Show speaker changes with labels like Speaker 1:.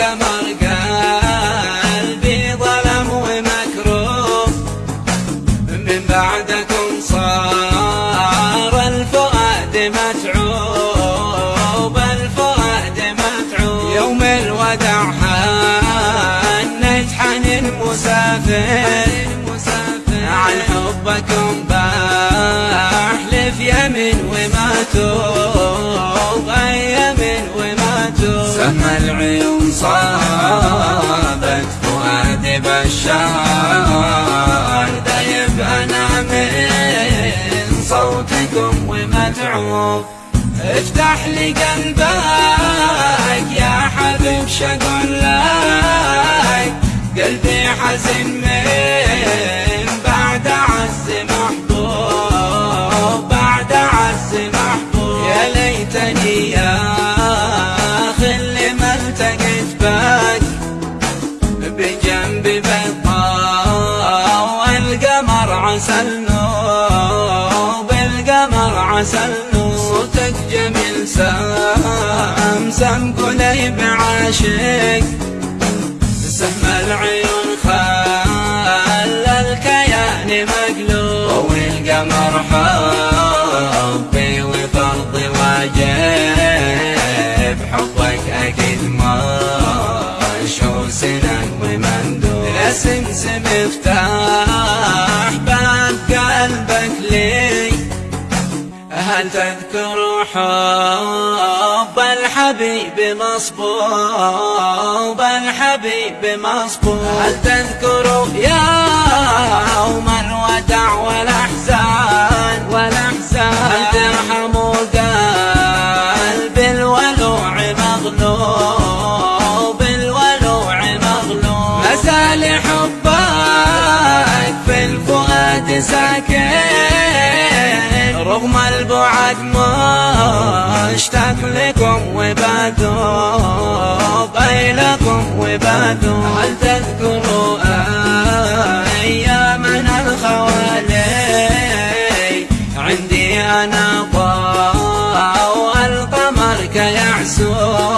Speaker 1: القمر قلبي ظلم ومكروه. من بعدكم صار الفؤاد متعوب الفؤاد متعوب. يوم الوداع حنت حنين مسافر عن حبكم بحلف يمين وما توب. سما العيون صابت فؤادي بشار دايب أنا من صوتكم ومتعوب افتح لي قلبك يا حبيب شقول لك. قلبي حزن من بعد عز محبوب بعد عز محبوب. يا ليتني يا القمر عسى النوب صوتك جميل سمسم قليب عاشق. سهم العيون خلى الكيان مقلوب. والقمر حبي وفرضي واجب حبك أكيد ما شو سنن ومندوب. الاسمسم افتح هل تذكر حب الحبيب مصبوب الحبيب مصبوب. هل تذكر يوم الوداع والأحزان والأحزان. هل ترحم قلب الولوع مغلوب الولوع مغلوب. مسال حبك في الفؤاد ساكن. البعد مشتاق لكم وبدوب أي لكم وبدوب هل تذكروا أيامنا الخوالي؟ عندي أنا ضوء القمر كيعسوب